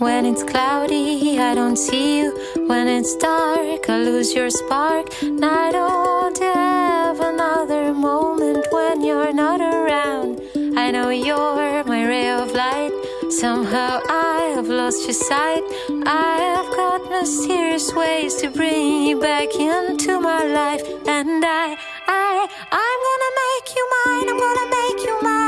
When it's cloudy, I don't see you. When it's dark, I lose your spark. And I don't have another moment when you're not around. I know you're my ray of light. Somehow I have lost your sight. I have got mysterious ways to bring you back into my life. And I, I, I'm gonna make you mine. I'm gonna make you mine.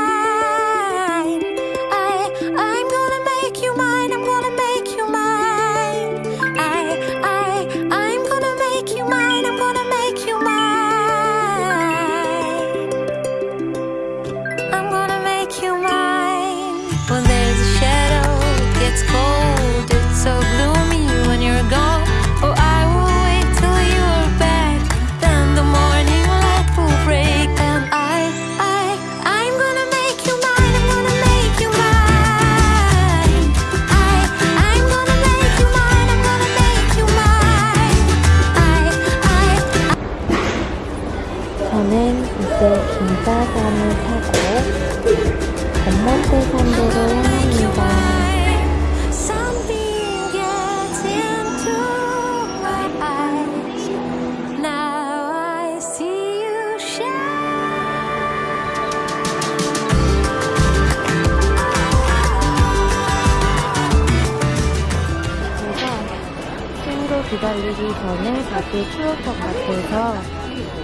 기다리기 전에 다시 추울 것 같아서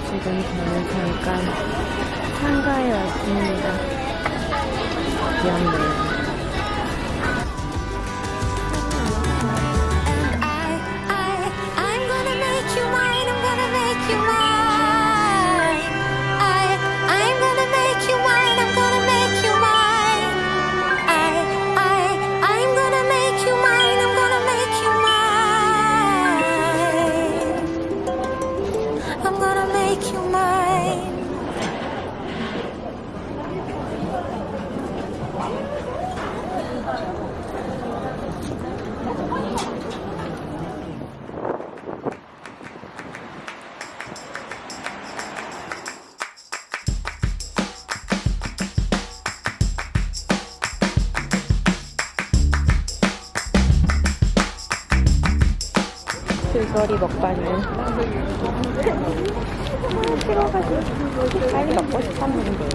지금 저는 잠깐 상가에 왔습니다. 귀엽네요. 줄거리 먹방은 싫어가지고 빨리 먹고 싶었는데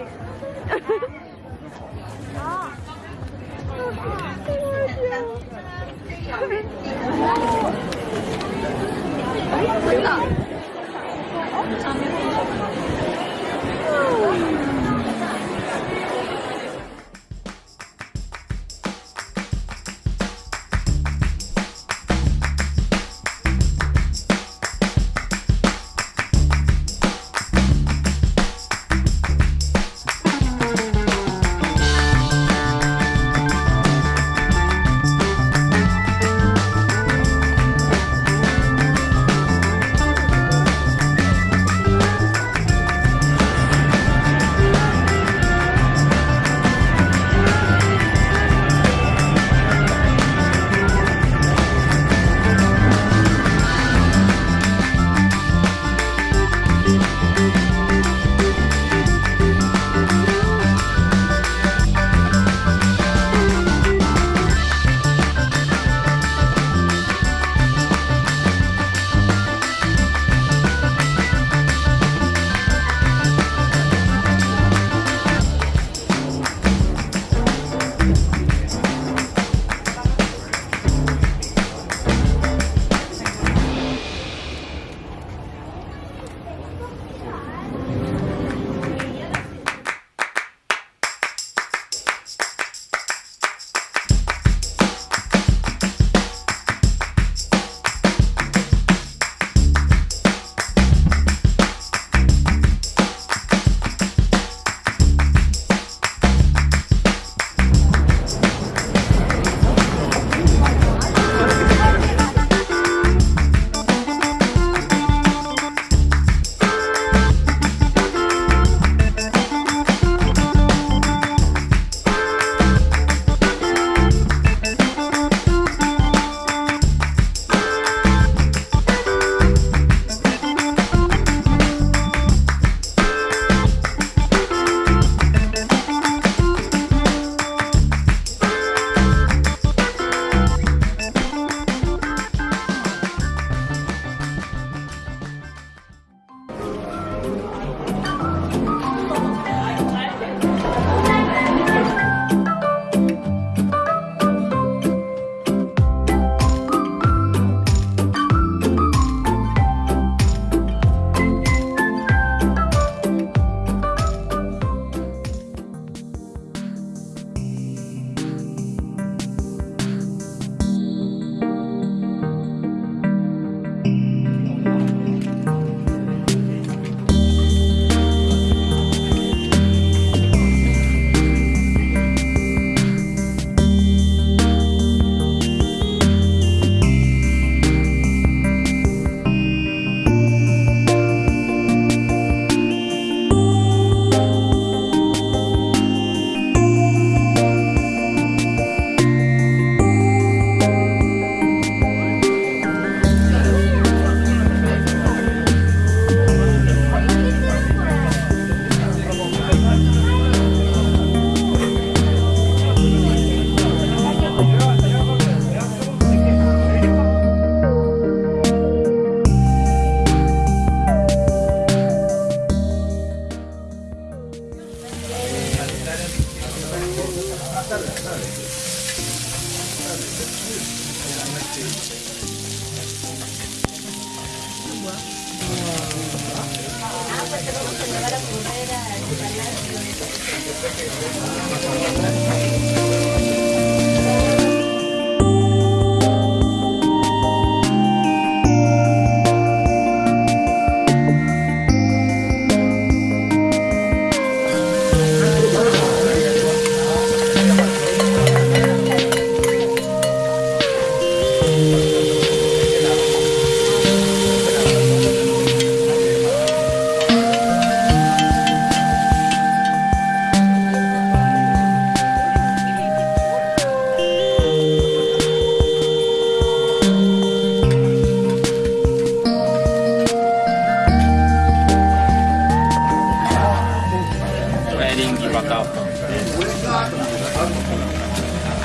탈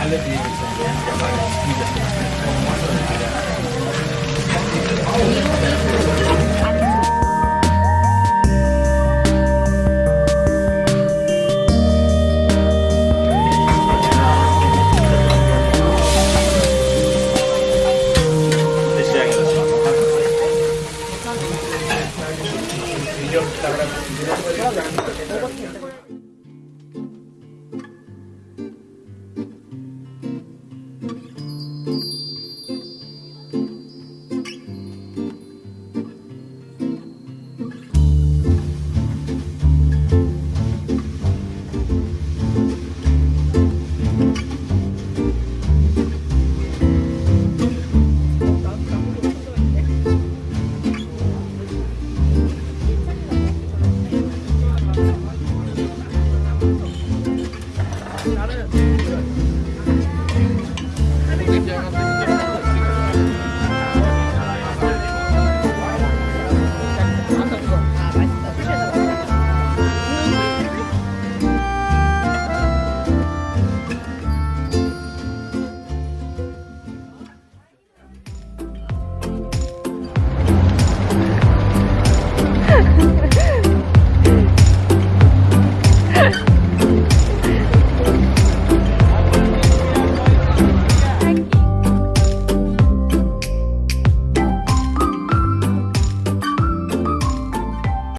Alle Wege.